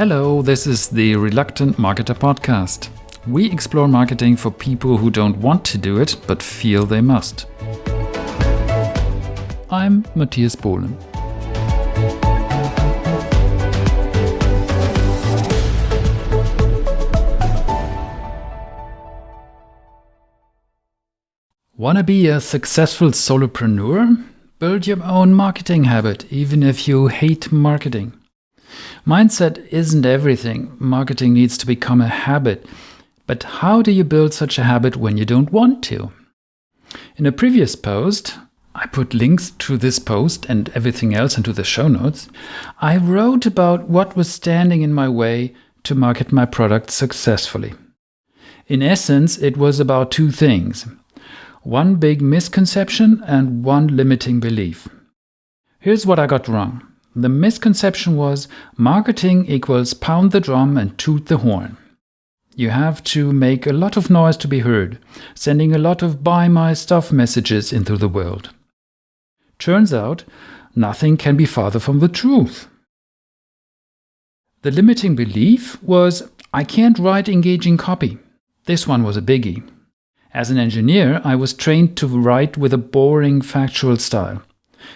Hello, this is the Reluctant Marketer podcast. We explore marketing for people who don't want to do it but feel they must. I'm Matthias Bohlen. Wanna be a successful solopreneur? Build your own marketing habit, even if you hate marketing. Mindset isn't everything. Marketing needs to become a habit. But how do you build such a habit when you don't want to? In a previous post, I put links to this post and everything else into the show notes. I wrote about what was standing in my way to market my product successfully. In essence, it was about two things one big misconception and one limiting belief. Here's what I got wrong. The misconception was marketing equals pound the drum and toot the horn. You have to make a lot of noise to be heard, sending a lot of buy my stuff messages into the world. Turns out, nothing can be farther from the truth. The limiting belief was I can't write engaging copy. This one was a biggie. As an engineer, I was trained to write with a boring factual style.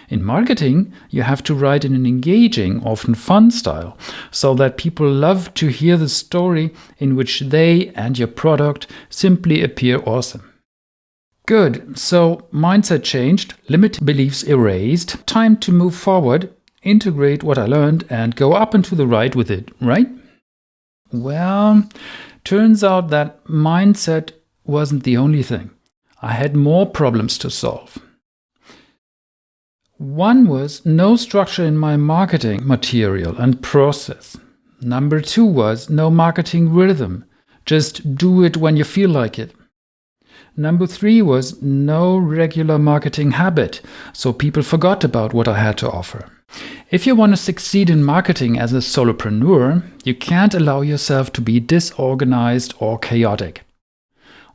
In marketing, you have to write in an engaging, often fun style, so that people love to hear the story in which they and your product simply appear awesome. Good, so mindset changed, limiting beliefs erased, time to move forward, integrate what I learned and go up and to the right with it, right? Well, turns out that mindset wasn't the only thing. I had more problems to solve. One was no structure in my marketing material and process. Number two was no marketing rhythm. Just do it when you feel like it. Number three was no regular marketing habit, so people forgot about what I had to offer. If you want to succeed in marketing as a solopreneur, you can't allow yourself to be disorganized or chaotic.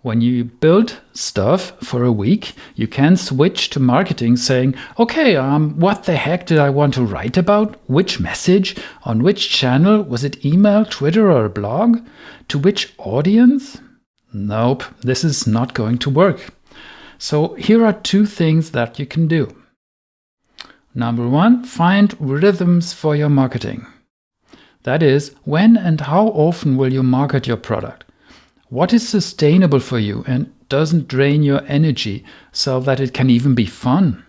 When you build stuff for a week, you can switch to marketing saying, okay, um, what the heck did I want to write about? Which message? On which channel? Was it email, Twitter, or blog? To which audience? Nope, this is not going to work. So here are two things that you can do. Number one, find rhythms for your marketing. That is, when and how often will you market your product? What is sustainable for you and doesn't drain your energy so that it can even be fun?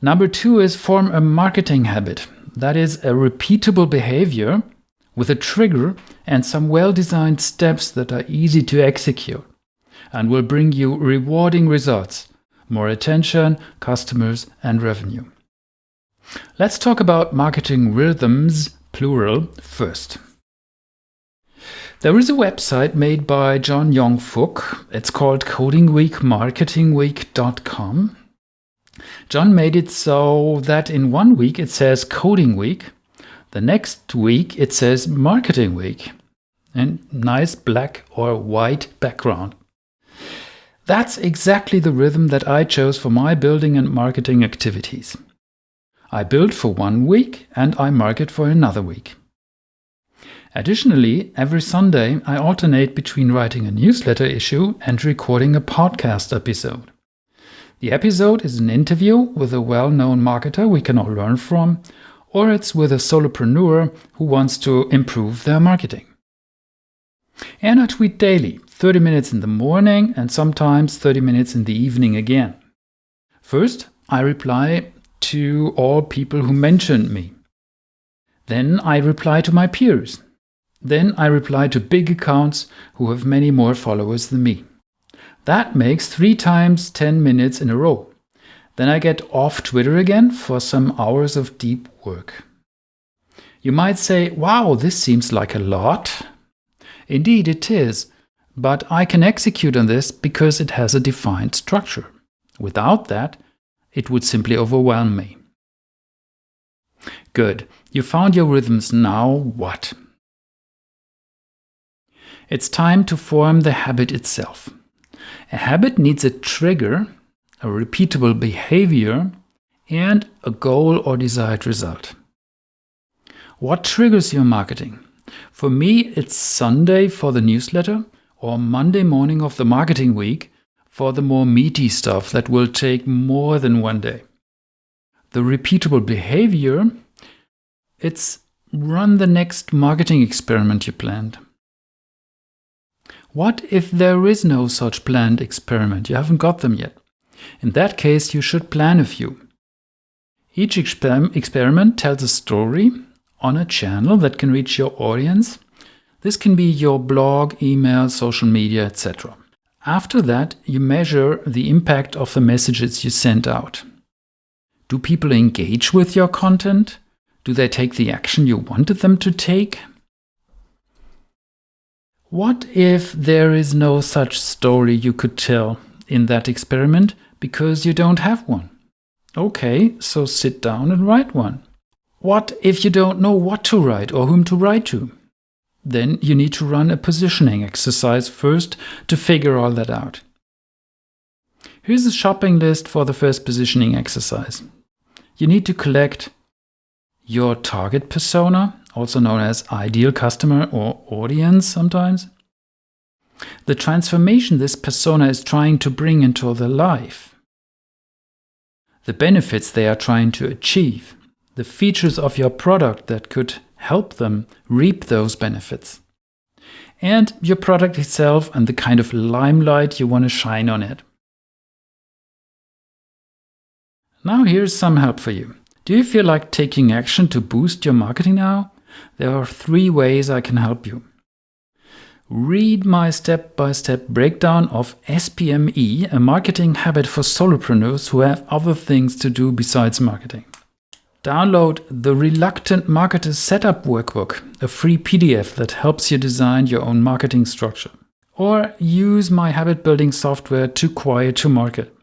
Number two is form a marketing habit. That is a repeatable behavior with a trigger and some well-designed steps that are easy to execute and will bring you rewarding results, more attention, customers and revenue. Let's talk about marketing rhythms, plural, first. There is a website made by John Yong. It's called codingweekmarketingweek.com. John made it so that in one week it says Coding Week, the next week it says Marketing Week, and nice black or white background. That's exactly the rhythm that I chose for my building and marketing activities. I build for one week and I market for another week. Additionally, every Sunday I alternate between writing a newsletter issue and recording a podcast episode. The episode is an interview with a well-known marketer we can all learn from, or it's with a solopreneur who wants to improve their marketing. And I tweet daily, 30 minutes in the morning and sometimes 30 minutes in the evening again. First, I reply to all people who mentioned me. Then I reply to my peers. Then I reply to big accounts who have many more followers than me. That makes 3 times 10 minutes in a row. Then I get off Twitter again for some hours of deep work. You might say, wow, this seems like a lot. Indeed it is, but I can execute on this because it has a defined structure. Without that, it would simply overwhelm me. Good, you found your rhythms, now what? It's time to form the habit itself. A habit needs a trigger, a repeatable behavior, and a goal or desired result. What triggers your marketing? For me, it's Sunday for the newsletter or Monday morning of the marketing week for the more meaty stuff that will take more than one day. The repeatable behavior, it's run the next marketing experiment you planned. What if there is no such planned experiment? You haven't got them yet. In that case, you should plan a few. Each exper experiment tells a story on a channel that can reach your audience. This can be your blog, email, social media, etc. After that, you measure the impact of the messages you sent out. Do people engage with your content? Do they take the action you wanted them to take? What if there is no such story you could tell in that experiment because you don't have one? Okay, so sit down and write one. What if you don't know what to write or whom to write to? Then you need to run a positioning exercise first to figure all that out. Here's a shopping list for the first positioning exercise. You need to collect your target persona, also known as ideal customer or audience sometimes. The transformation this persona is trying to bring into their life. The benefits they are trying to achieve. The features of your product that could help them reap those benefits. And your product itself and the kind of limelight you want to shine on it. Now here's some help for you. Do you feel like taking action to boost your marketing now? There are three ways I can help you. Read my step-by-step -step breakdown of SPME, a marketing habit for solopreneurs who have other things to do besides marketing. Download the Reluctant Marketer Setup Workbook, a free PDF that helps you design your own marketing structure. Or use my habit building software Too Quiet to Market.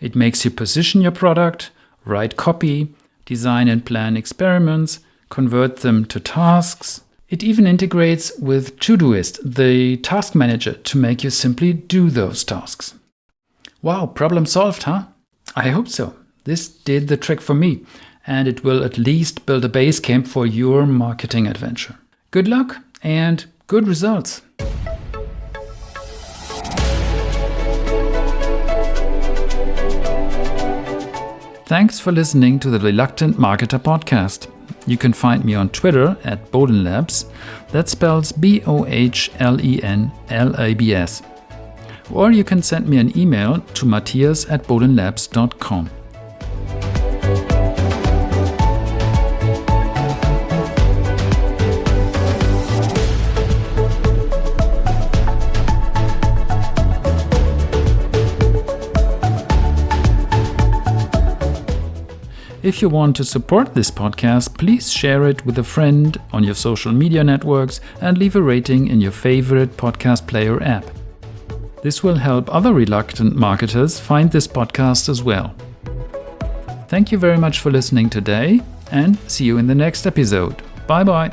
It makes you position your product, write copy, design and plan experiments, convert them to tasks. It even integrates with Todoist, the task manager, to make you simply do those tasks. Wow, problem solved, huh? I hope so. This did the trick for me, and it will at least build a base camp for your marketing adventure. Good luck and good results! Thanks for listening to the Reluctant Marketer podcast. You can find me on Twitter at Bohlen Labs. That spells B O H L E N L A B S. Or you can send me an email to matthias at bohlenlabs.com. If you want to support this podcast, please share it with a friend on your social media networks and leave a rating in your favorite podcast player app. This will help other reluctant marketers find this podcast as well. Thank you very much for listening today and see you in the next episode. Bye bye.